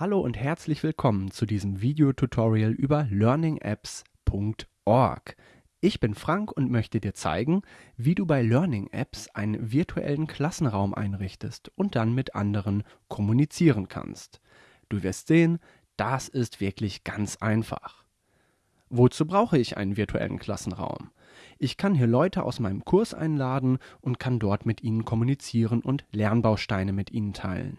Hallo und herzlich willkommen zu diesem Videotutorial über learningapps.org. Ich bin Frank und möchte dir zeigen, wie du bei Learning Apps einen virtuellen Klassenraum einrichtest und dann mit anderen kommunizieren kannst. Du wirst sehen, das ist wirklich ganz einfach. Wozu brauche ich einen virtuellen Klassenraum? Ich kann hier Leute aus meinem Kurs einladen und kann dort mit ihnen kommunizieren und Lernbausteine mit ihnen teilen.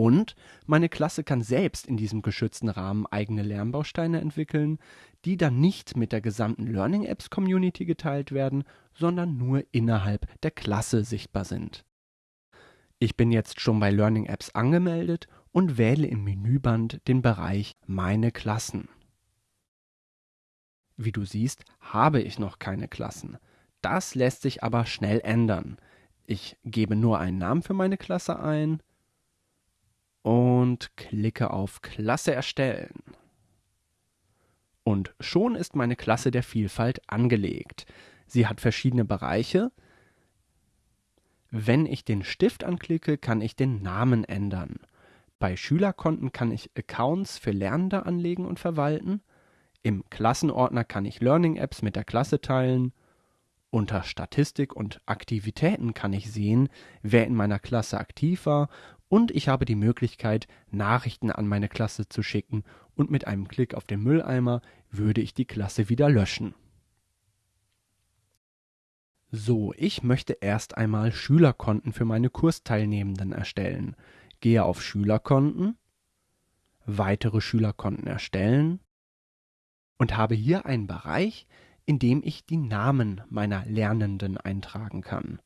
Und meine Klasse kann selbst in diesem geschützten Rahmen eigene Lernbausteine entwickeln, die dann nicht mit der gesamten Learning Apps Community geteilt werden, sondern nur innerhalb der Klasse sichtbar sind. Ich bin jetzt schon bei Learning Apps angemeldet und wähle im Menüband den Bereich Meine Klassen. Wie du siehst, habe ich noch keine Klassen. Das lässt sich aber schnell ändern. Ich gebe nur einen Namen für meine Klasse ein und klicke auf Klasse erstellen. Und schon ist meine Klasse der Vielfalt angelegt. Sie hat verschiedene Bereiche. Wenn ich den Stift anklicke, kann ich den Namen ändern. Bei Schülerkonten kann ich Accounts für Lernende anlegen und verwalten. Im Klassenordner kann ich Learning Apps mit der Klasse teilen. Unter Statistik und Aktivitäten kann ich sehen, wer in meiner Klasse aktiv war und ich habe die Möglichkeit, Nachrichten an meine Klasse zu schicken und mit einem Klick auf den Mülleimer würde ich die Klasse wieder löschen. So, ich möchte erst einmal Schülerkonten für meine Kursteilnehmenden erstellen. Gehe auf Schülerkonten, weitere Schülerkonten erstellen und habe hier einen Bereich, in dem ich die Namen meiner Lernenden eintragen kann.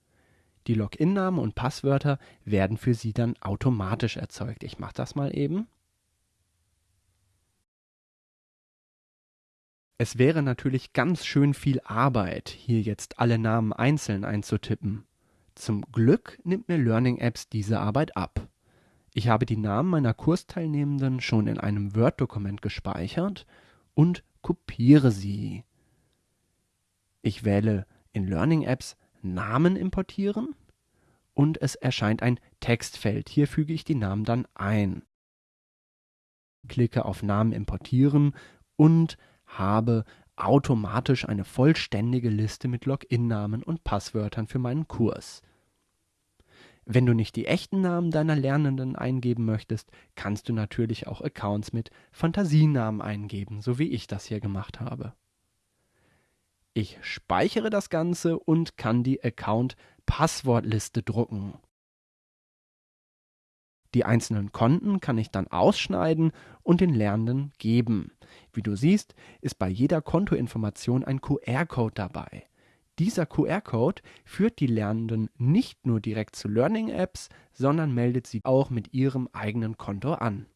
Die Login-Namen und Passwörter werden für Sie dann automatisch erzeugt. Ich mache das mal eben. Es wäre natürlich ganz schön viel Arbeit, hier jetzt alle Namen einzeln einzutippen. Zum Glück nimmt mir Learning Apps diese Arbeit ab. Ich habe die Namen meiner Kursteilnehmenden schon in einem Word-Dokument gespeichert und kopiere sie. Ich wähle in Learning Apps Namen importieren und es erscheint ein Textfeld. Hier füge ich die Namen dann ein. Klicke auf Namen importieren und habe automatisch eine vollständige Liste mit Login-Namen und Passwörtern für meinen Kurs. Wenn du nicht die echten Namen deiner Lernenden eingeben möchtest, kannst du natürlich auch Accounts mit Fantasienamen eingeben, so wie ich das hier gemacht habe. Ich speichere das Ganze und kann die Account-Passwortliste drucken. Die einzelnen Konten kann ich dann ausschneiden und den Lernenden geben. Wie du siehst, ist bei jeder Kontoinformation ein QR-Code dabei. Dieser QR-Code führt die Lernenden nicht nur direkt zu Learning Apps, sondern meldet sie auch mit ihrem eigenen Konto an.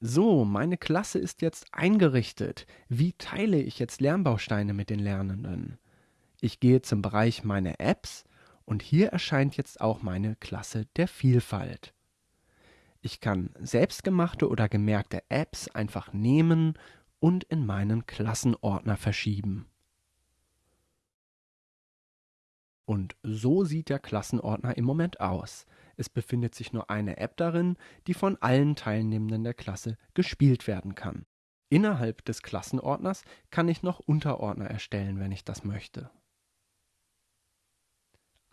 So, meine Klasse ist jetzt eingerichtet. Wie teile ich jetzt Lernbausteine mit den Lernenden? Ich gehe zum Bereich Meine Apps und hier erscheint jetzt auch meine Klasse der Vielfalt. Ich kann selbstgemachte oder gemerkte Apps einfach nehmen und in meinen Klassenordner verschieben. Und so sieht der Klassenordner im Moment aus. Es befindet sich nur eine App darin, die von allen Teilnehmenden der Klasse gespielt werden kann. Innerhalb des Klassenordners kann ich noch Unterordner erstellen, wenn ich das möchte.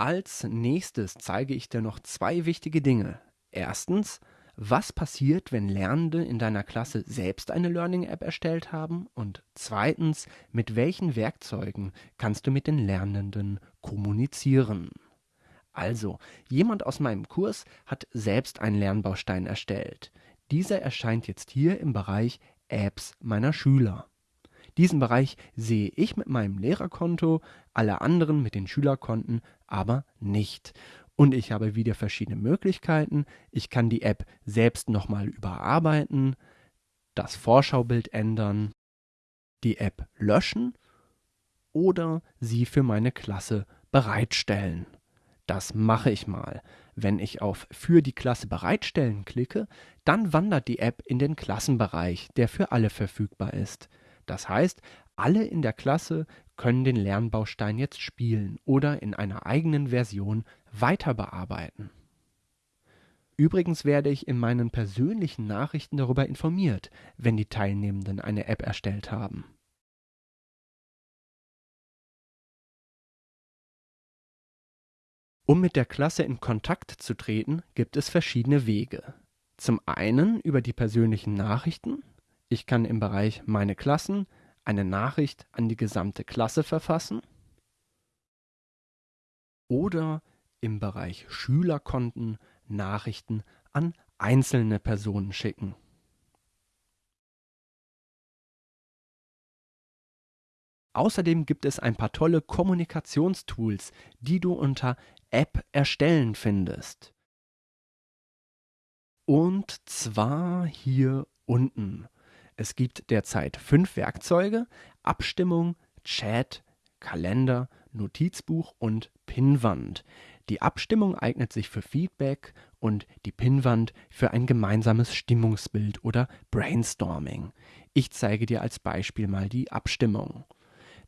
Als nächstes zeige ich dir noch zwei wichtige Dinge. Erstens, was passiert, wenn Lernende in deiner Klasse selbst eine Learning-App erstellt haben? Und zweitens, mit welchen Werkzeugen kannst du mit den Lernenden kommunizieren? Also, jemand aus meinem Kurs hat selbst einen Lernbaustein erstellt. Dieser erscheint jetzt hier im Bereich Apps meiner Schüler. Diesen Bereich sehe ich mit meinem Lehrerkonto, alle anderen mit den Schülerkonten aber nicht. Und ich habe wieder verschiedene Möglichkeiten. Ich kann die App selbst nochmal überarbeiten, das Vorschaubild ändern, die App löschen oder sie für meine Klasse bereitstellen. Das mache ich mal. Wenn ich auf Für die Klasse bereitstellen klicke, dann wandert die App in den Klassenbereich, der für alle verfügbar ist. Das heißt, alle in der Klasse können den Lernbaustein jetzt spielen oder in einer eigenen Version weiter bearbeiten. Übrigens werde ich in meinen persönlichen Nachrichten darüber informiert, wenn die Teilnehmenden eine App erstellt haben. Um mit der Klasse in Kontakt zu treten, gibt es verschiedene Wege. Zum einen über die persönlichen Nachrichten. Ich kann im Bereich Meine Klassen eine Nachricht an die gesamte Klasse verfassen. Oder im Bereich Schülerkonten Nachrichten an einzelne Personen schicken. Außerdem gibt es ein paar tolle Kommunikationstools, die du unter App erstellen findest. Und zwar hier unten. Es gibt derzeit fünf Werkzeuge: Abstimmung, Chat, Kalender, Notizbuch und Pinnwand. Die Abstimmung eignet sich für Feedback und die Pinnwand für ein gemeinsames Stimmungsbild oder Brainstorming. Ich zeige dir als Beispiel mal die Abstimmung.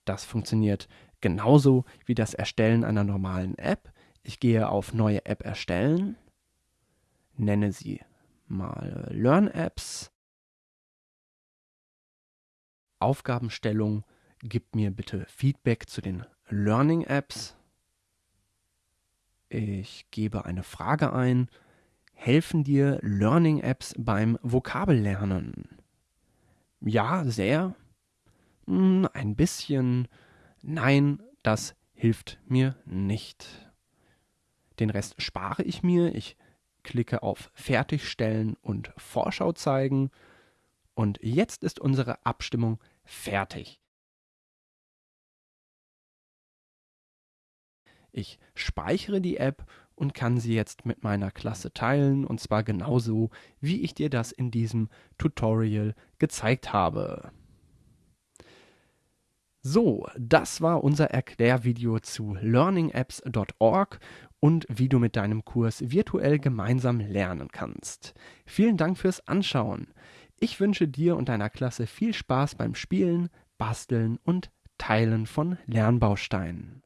Das funktioniert genauso wie das Erstellen einer normalen App. Ich gehe auf Neue App erstellen, nenne sie mal Learn Apps. Aufgabenstellung, gib mir bitte Feedback zu den Learning Apps. Ich gebe eine Frage ein. Helfen dir Learning Apps beim Vokabellernen? Ja, sehr. Hm, ein bisschen. Nein, das hilft mir nicht. Den Rest spare ich mir. Ich klicke auf Fertigstellen und Vorschau zeigen. Und jetzt ist unsere Abstimmung fertig. Ich speichere die App und kann sie jetzt mit meiner Klasse teilen und zwar genauso, wie ich dir das in diesem Tutorial gezeigt habe. So, das war unser Erklärvideo zu learningapps.org und wie du mit deinem Kurs virtuell gemeinsam lernen kannst. Vielen Dank fürs Anschauen. Ich wünsche dir und deiner Klasse viel Spaß beim Spielen, Basteln und Teilen von Lernbausteinen.